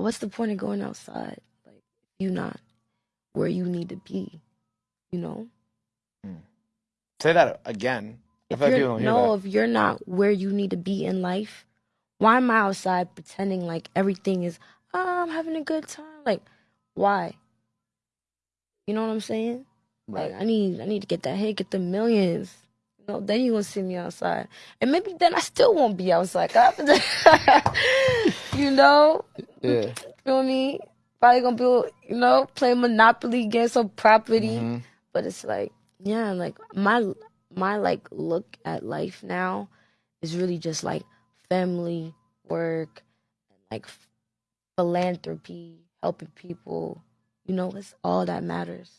what's the point of going outside? Like you not where you need to be, you know? Hmm. Say that again. If you're, no, if you're not where you need to be in life, why am I outside pretending like everything is, oh, I'm having a good time? Like, why? You know what I'm saying? Like, I need, I need to get that hit, get the millions. Know, then you gonna see me outside, and maybe then I still won't be outside. you know, Yeah. feel me? Probably gonna be, you know, play Monopoly, get some property. Mhm. But it's like, yeah, like my my like look at life now is really just like family, work, like philanthropy, helping people. You know, it's all that matters.